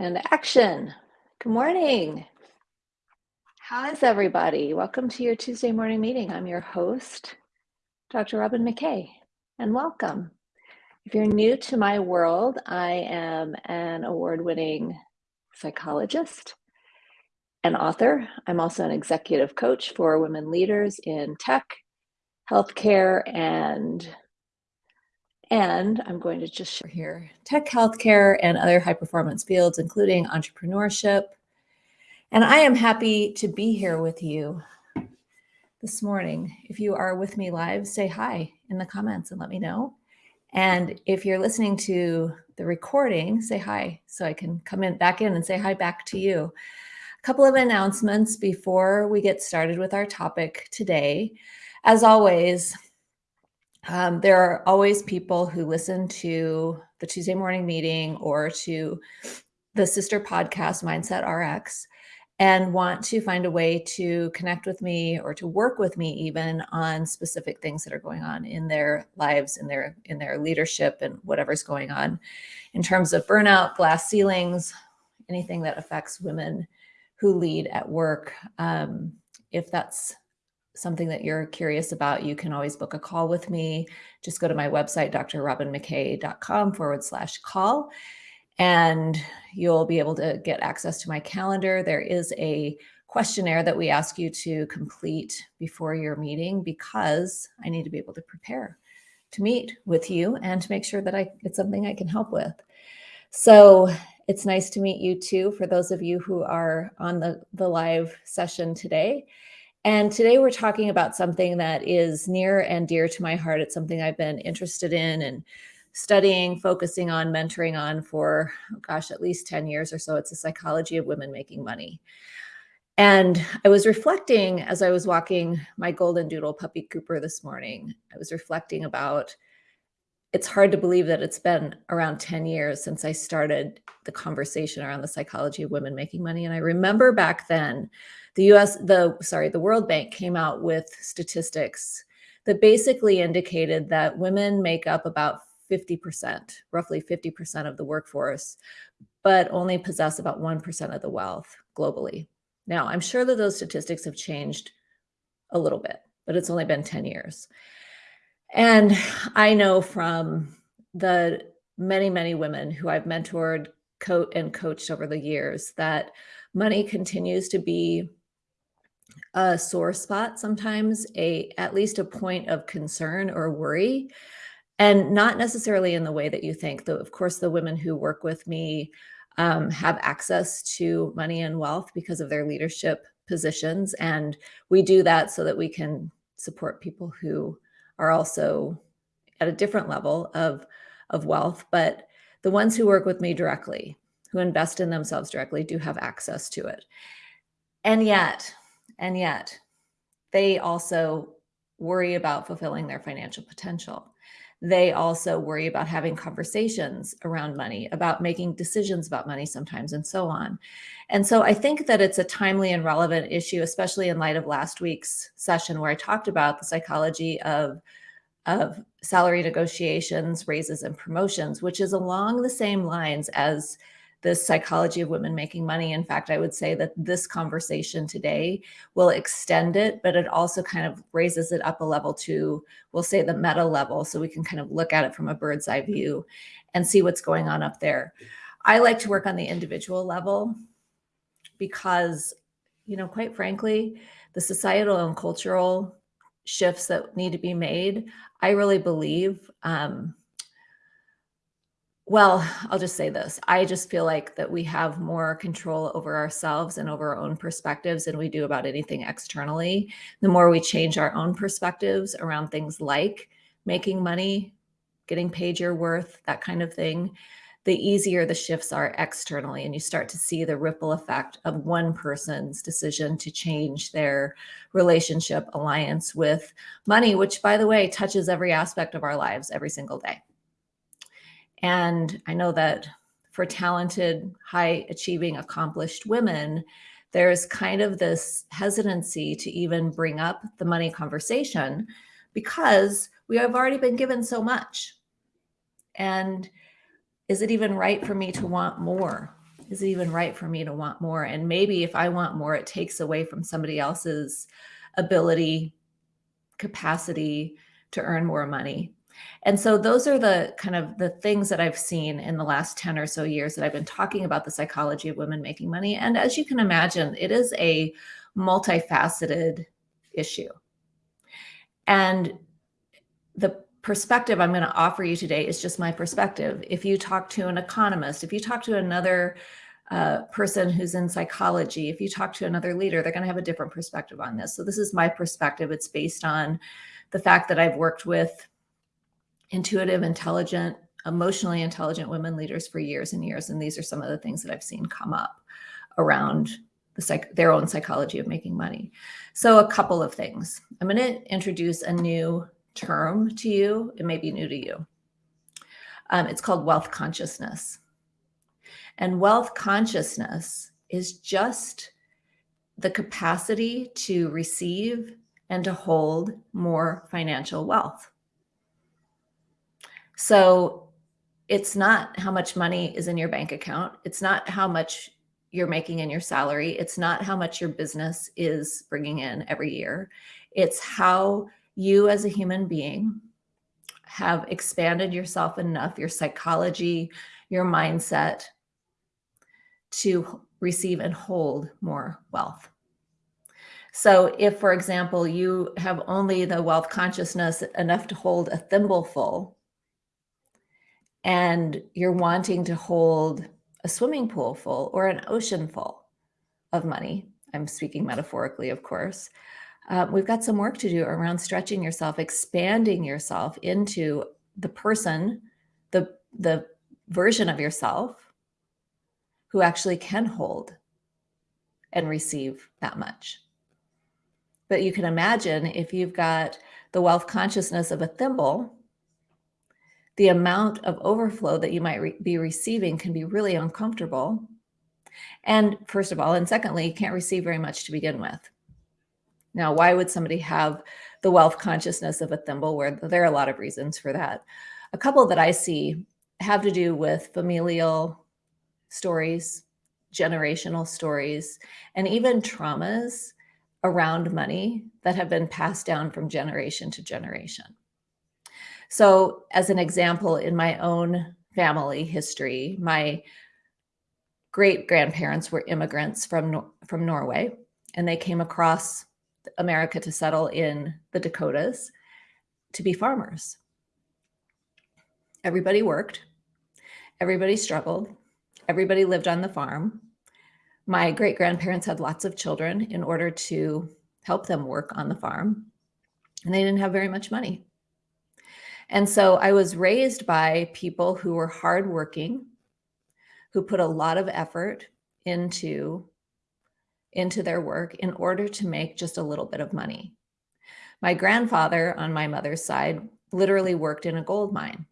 And action. Good morning. How is everybody? Welcome to your Tuesday morning meeting. I'm your host, Dr. Robin McKay, and welcome. If you're new to my world, I am an award winning psychologist and author. I'm also an executive coach for women leaders in tech, healthcare, and and I'm going to just share here tech, healthcare, and other high performance fields, including entrepreneurship. And I am happy to be here with you this morning. If you are with me live, say hi in the comments and let me know. And if you're listening to the recording, say hi so I can come in back in and say hi back to you. A couple of announcements before we get started with our topic today. As always, um, there are always people who listen to the Tuesday morning meeting or to the sister podcast, Mindset RX, and want to find a way to connect with me or to work with me even on specific things that are going on in their lives, in their in their leadership, and whatever's going on in terms of burnout, glass ceilings, anything that affects women who lead at work. Um, if that's something that you're curious about, you can always book a call with me. Just go to my website, drrobinmckay.com forward slash call, and you'll be able to get access to my calendar. There is a questionnaire that we ask you to complete before your meeting because I need to be able to prepare to meet with you and to make sure that I, it's something I can help with. So it's nice to meet you too, for those of you who are on the, the live session today. And today we're talking about something that is near and dear to my heart. It's something I've been interested in and studying, focusing on, mentoring on for, oh gosh, at least 10 years or so. It's the psychology of women making money. And I was reflecting as I was walking my golden doodle puppy Cooper this morning. I was reflecting about it's hard to believe that it's been around 10 years since I started the conversation around the psychology of women making money. And I remember back then, the US, the sorry, the World Bank came out with statistics that basically indicated that women make up about 50%, roughly 50% of the workforce, but only possess about 1% of the wealth globally. Now, I'm sure that those statistics have changed a little bit, but it's only been 10 years. And I know from the many, many women who I've mentored, co and coached over the years that money continues to be a sore spot sometimes, a at least a point of concern or worry, and not necessarily in the way that you think. Though, of course, the women who work with me um, have access to money and wealth because of their leadership positions, and we do that so that we can support people who are also at a different level of, of wealth, but the ones who work with me directly, who invest in themselves directly, do have access to it. And yet, and yet, they also worry about fulfilling their financial potential. They also worry about having conversations around money, about making decisions about money sometimes, and so on. And so I think that it's a timely and relevant issue, especially in light of last week's session where I talked about the psychology of, of salary negotiations, raises, and promotions, which is along the same lines as the psychology of women making money. In fact, I would say that this conversation today will extend it, but it also kind of raises it up a level to, we'll say the meta level, so we can kind of look at it from a bird's eye view and see what's going on up there. I like to work on the individual level because, you know, quite frankly, the societal and cultural shifts that need to be made, I really believe um, well, I'll just say this. I just feel like that we have more control over ourselves and over our own perspectives than we do about anything externally. The more we change our own perspectives around things like making money, getting paid your worth, that kind of thing, the easier the shifts are externally. And you start to see the ripple effect of one person's decision to change their relationship alliance with money, which, by the way, touches every aspect of our lives every single day. And I know that for talented, high achieving, accomplished women, there's kind of this hesitancy to even bring up the money conversation because we have already been given so much. And is it even right for me to want more? is it even right for me to want more? And maybe if I want more, it takes away from somebody else's ability, capacity to earn more money. And so those are the kind of the things that I've seen in the last 10 or so years that I've been talking about the psychology of women making money. And as you can imagine, it is a multifaceted issue. And the perspective I'm going to offer you today is just my perspective. If you talk to an economist, if you talk to another uh, person who's in psychology, if you talk to another leader, they're going to have a different perspective on this. So this is my perspective. It's based on the fact that I've worked with intuitive, intelligent, emotionally intelligent women leaders for years and years. And these are some of the things that I've seen come up around the psych their own psychology of making money. So a couple of things. I'm going to introduce a new term to you. It may be new to you. Um, it's called wealth consciousness. And wealth consciousness is just the capacity to receive and to hold more financial wealth. So it's not how much money is in your bank account. It's not how much you're making in your salary. It's not how much your business is bringing in every year. It's how you as a human being have expanded yourself enough, your psychology, your mindset to receive and hold more wealth. So if, for example, you have only the wealth consciousness enough to hold a thimbleful and you're wanting to hold a swimming pool full or an ocean full of money, I'm speaking metaphorically, of course, uh, we've got some work to do around stretching yourself, expanding yourself into the person, the, the version of yourself who actually can hold and receive that much. But you can imagine if you've got the wealth consciousness of a thimble, the amount of overflow that you might re be receiving can be really uncomfortable. And first of all, and secondly, you can't receive very much to begin with. Now, why would somebody have the wealth consciousness of a thimble where there are a lot of reasons for that. A couple that I see have to do with familial stories, generational stories, and even traumas around money that have been passed down from generation to generation. So as an example, in my own family history, my great grandparents were immigrants from, from Norway, and they came across America to settle in the Dakotas to be farmers. Everybody worked, everybody struggled, everybody lived on the farm. My great grandparents had lots of children in order to help them work on the farm, and they didn't have very much money. And so I was raised by people who were hardworking, who put a lot of effort into into their work in order to make just a little bit of money. My grandfather on my mother's side literally worked in a gold mine.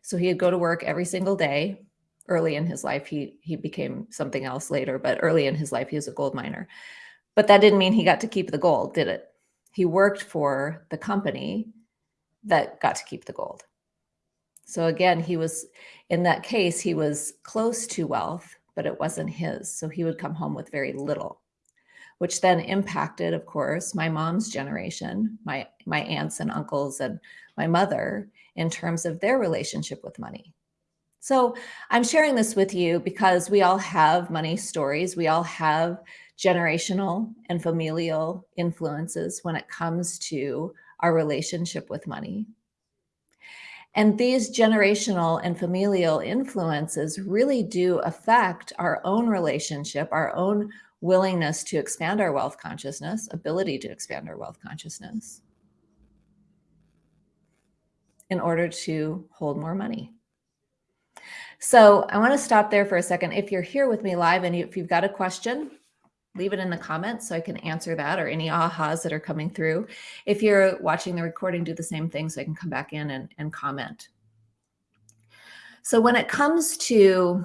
So he'd go to work every single day. Early in his life, he, he became something else later, but early in his life, he was a gold miner. But that didn't mean he got to keep the gold, did it? He worked for the company that got to keep the gold. So again, he was, in that case, he was close to wealth, but it wasn't his. So he would come home with very little, which then impacted, of course, my mom's generation, my, my aunts and uncles and my mother in terms of their relationship with money. So I'm sharing this with you because we all have money stories. We all have generational and familial influences when it comes to our relationship with money. And these generational and familial influences really do affect our own relationship, our own willingness to expand our wealth consciousness, ability to expand our wealth consciousness in order to hold more money. So I want to stop there for a second. If you're here with me live and if you've got a question, leave it in the comments so I can answer that or any ahas that are coming through. If you're watching the recording, do the same thing so I can come back in and, and comment. So when it comes to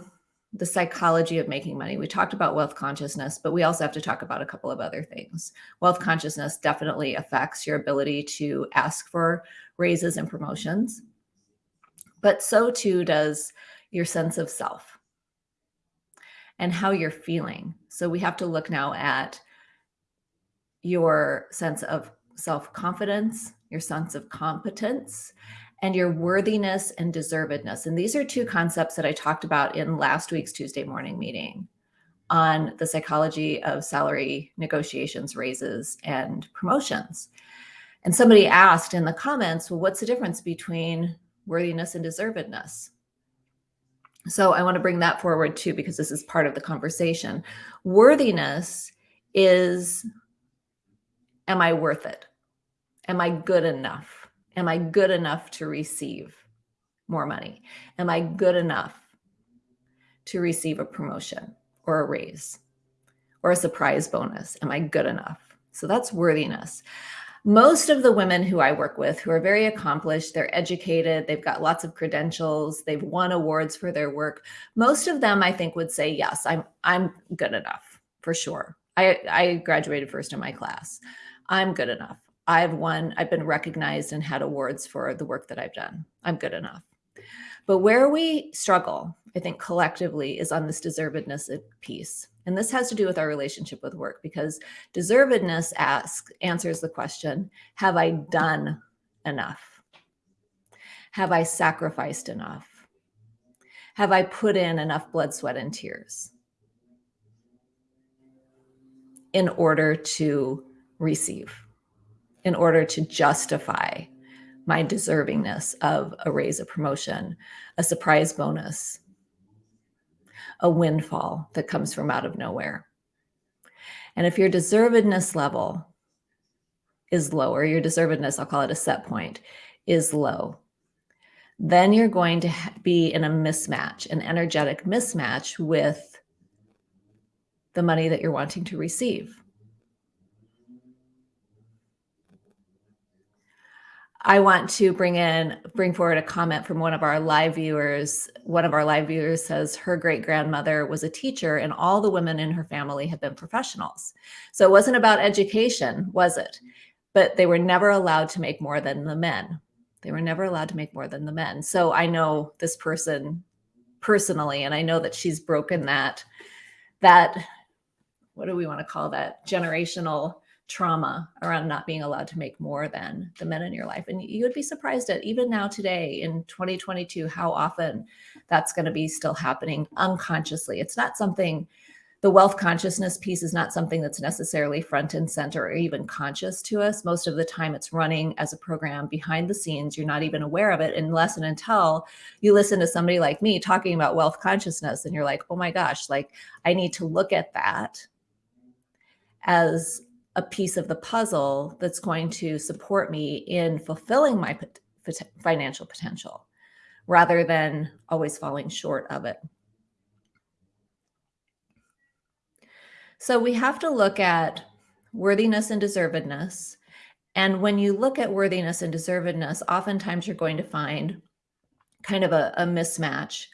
the psychology of making money, we talked about wealth consciousness, but we also have to talk about a couple of other things. Wealth consciousness definitely affects your ability to ask for raises and promotions, but so too does your sense of self. And how you're feeling. So we have to look now at your sense of self-confidence, your sense of competence, and your worthiness and deservedness. And these are two concepts that I talked about in last week's Tuesday morning meeting on the psychology of salary negotiations, raises, and promotions. And somebody asked in the comments, well, what's the difference between worthiness and deservedness? So I want to bring that forward too, because this is part of the conversation. Worthiness is, am I worth it? Am I good enough? Am I good enough to receive more money? Am I good enough to receive a promotion or a raise or a surprise bonus? Am I good enough? So that's worthiness most of the women who I work with who are very accomplished, they're educated, they've got lots of credentials, they've won awards for their work. Most of them I think would say, yes, I'm, I'm good enough for sure. I, I graduated first in my class. I'm good enough. I've won, I've been recognized and had awards for the work that I've done. I'm good enough. But where we struggle, I think collectively is on this deservedness piece. And this has to do with our relationship with work because deservedness asks, answers the question, have I done enough? Have I sacrificed enough? Have I put in enough blood, sweat, and tears in order to receive, in order to justify my deservingness of a raise, a promotion, a surprise bonus, a windfall that comes from out of nowhere. And if your deservedness level is lower, your deservedness, I'll call it a set point, is low, then you're going to be in a mismatch, an energetic mismatch with the money that you're wanting to receive. I want to bring in, bring forward a comment from one of our live viewers. One of our live viewers says her great grandmother was a teacher and all the women in her family have been professionals. So it wasn't about education, was it? But they were never allowed to make more than the men. They were never allowed to make more than the men. So I know this person personally, and I know that she's broken that, that, what do we want to call that? Generational trauma around not being allowed to make more than the men in your life. And you would be surprised at even now today in 2022, how often that's going to be still happening unconsciously. It's not something, the wealth consciousness piece is not something that's necessarily front and center or even conscious to us. Most of the time it's running as a program behind the scenes. You're not even aware of it unless and until you listen to somebody like me talking about wealth consciousness and you're like, oh my gosh, like I need to look at that as a piece of the puzzle that's going to support me in fulfilling my pot financial potential rather than always falling short of it. So we have to look at worthiness and deservedness. And when you look at worthiness and deservedness, oftentimes you're going to find kind of a, a mismatch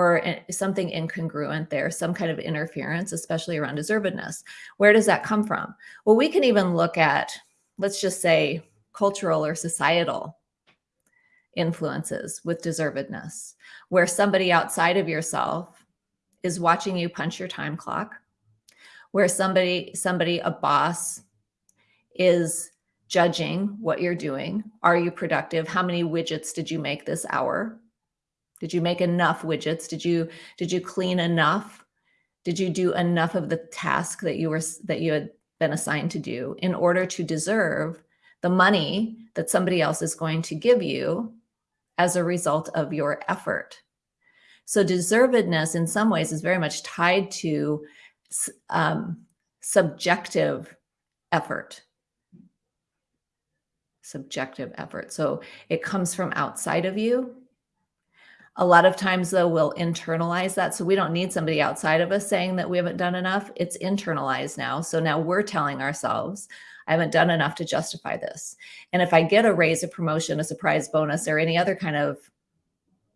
or something incongruent there, some kind of interference, especially around deservedness. Where does that come from? Well, we can even look at, let's just say, cultural or societal influences with deservedness, where somebody outside of yourself is watching you punch your time clock, where somebody, somebody, a boss is judging what you're doing. Are you productive? How many widgets did you make this hour? Did you make enough widgets? Did you did you clean enough? Did you do enough of the task that you were that you had been assigned to do in order to deserve the money that somebody else is going to give you as a result of your effort? So deservedness in some ways is very much tied to um, subjective effort subjective effort. So it comes from outside of you a lot of times though, we'll internalize that. So we don't need somebody outside of us saying that we haven't done enough. It's internalized now. So now we're telling ourselves, I haven't done enough to justify this. And if I get a raise, a promotion, a surprise bonus, or any other kind of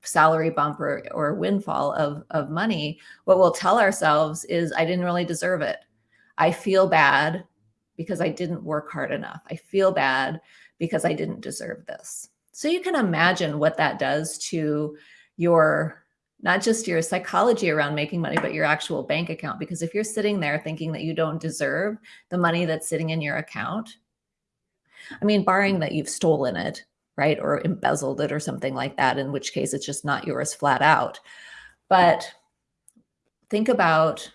salary bump or, or windfall of, of money, what we'll tell ourselves is I didn't really deserve it. I feel bad because I didn't work hard enough. I feel bad because I didn't deserve this. So you can imagine what that does to your not just your psychology around making money, but your actual bank account. Because if you're sitting there thinking that you don't deserve the money that's sitting in your account, I mean, barring that you've stolen it, right? Or embezzled it or something like that, in which case it's just not yours flat out. But think about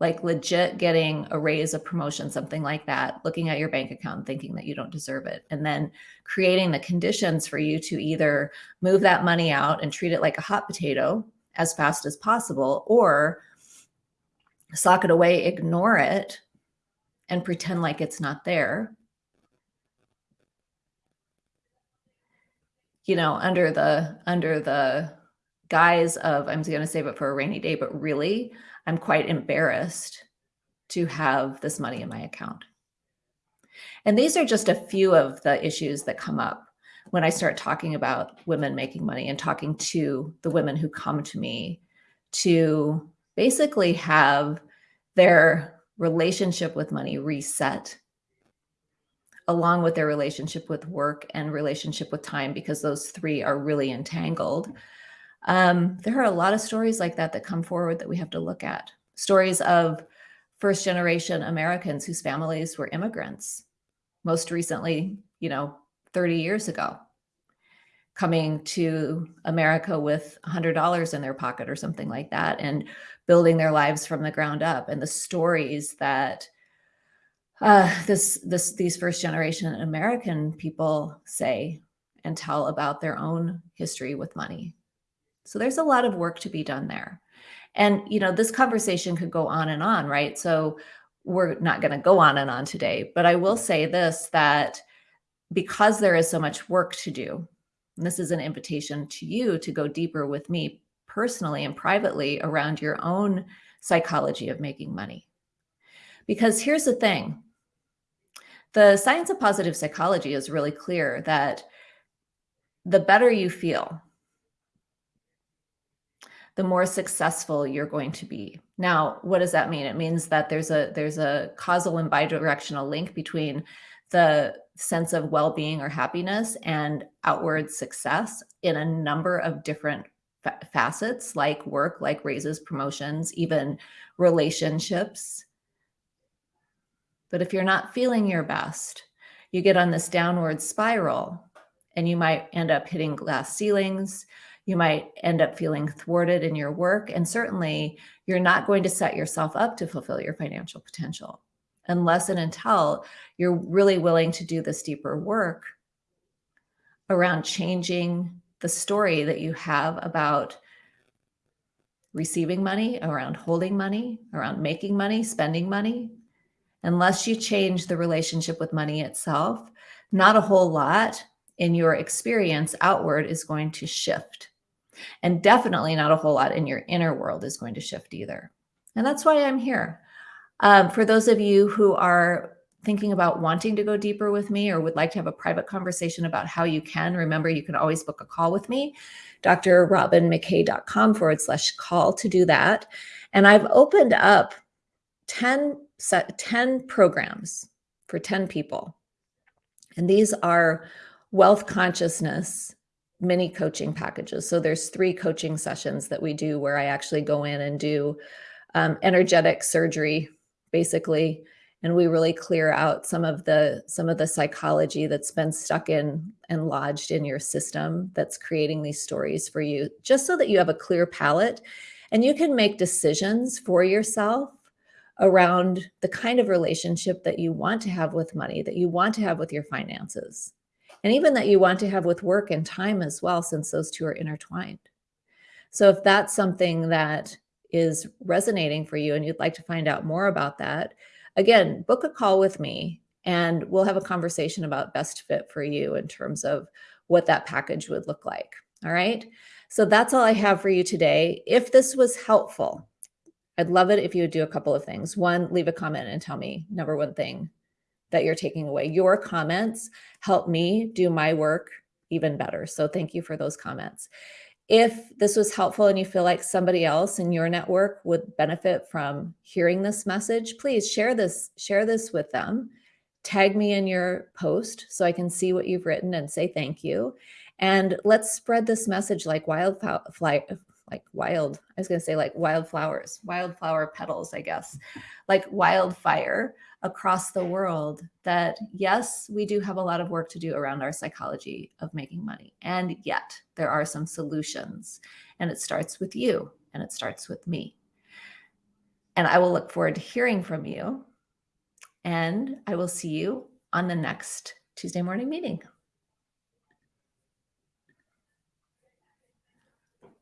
like legit getting a raise, a promotion, something like that, looking at your bank account thinking that you don't deserve it, and then creating the conditions for you to either move that money out and treat it like a hot potato as fast as possible, or sock it away, ignore it, and pretend like it's not there. You know, under the under the guise of I'm going to save it for a rainy day, but really I'm quite embarrassed to have this money in my account. And these are just a few of the issues that come up when I start talking about women making money and talking to the women who come to me to basically have their relationship with money reset along with their relationship with work and relationship with time because those three are really entangled um, there are a lot of stories like that that come forward that we have to look at. Stories of first generation Americans whose families were immigrants, most recently, you know, 30 years ago, coming to America with $100 in their pocket or something like that and building their lives from the ground up. And the stories that uh, this, this, these first generation American people say and tell about their own history with money so there's a lot of work to be done there. And, you know, this conversation could go on and on, right? So we're not going to go on and on today, but I will say this, that because there is so much work to do, this is an invitation to you to go deeper with me personally and privately around your own psychology of making money. Because here's the thing, the science of positive psychology is really clear that the better you feel, the more successful you're going to be. Now, what does that mean? It means that there's a there's a causal and bidirectional link between the sense of well-being or happiness and outward success in a number of different fa facets like work, like raises, promotions, even relationships. But if you're not feeling your best, you get on this downward spiral and you might end up hitting glass ceilings. You might end up feeling thwarted in your work. And certainly you're not going to set yourself up to fulfill your financial potential unless and until you're really willing to do this deeper work around changing the story that you have about receiving money, around holding money, around making money, spending money. Unless you change the relationship with money itself, not a whole lot in your experience outward is going to shift. And definitely not a whole lot in your inner world is going to shift either. And that's why I'm here. Um, for those of you who are thinking about wanting to go deeper with me or would like to have a private conversation about how you can, remember you can always book a call with me, drrobinmckay.com forward slash call to do that. And I've opened up 10, set, 10 programs for 10 people. And these are wealth consciousness mini coaching packages. So there's three coaching sessions that we do where I actually go in and do um, energetic surgery, basically, and we really clear out some of the some of the psychology that's been stuck in and lodged in your system that's creating these stories for you, just so that you have a clear palette and you can make decisions for yourself around the kind of relationship that you want to have with money, that you want to have with your finances and even that you want to have with work and time as well, since those two are intertwined. So if that's something that is resonating for you and you'd like to find out more about that, again, book a call with me and we'll have a conversation about best fit for you in terms of what that package would look like. All right. So that's all I have for you today. If this was helpful, I'd love it if you would do a couple of things. One, leave a comment and tell me number one thing that you're taking away. Your comments help me do my work even better. So thank you for those comments. If this was helpful and you feel like somebody else in your network would benefit from hearing this message, please share this, share this with them. Tag me in your post so I can see what you've written and say thank you. And let's spread this message like wildfire, like wild, I was going to say like wildflowers, wildflower petals, I guess, like wildfire across the world that yes, we do have a lot of work to do around our psychology of making money. And yet there are some solutions and it starts with you and it starts with me. And I will look forward to hearing from you and I will see you on the next Tuesday morning meeting.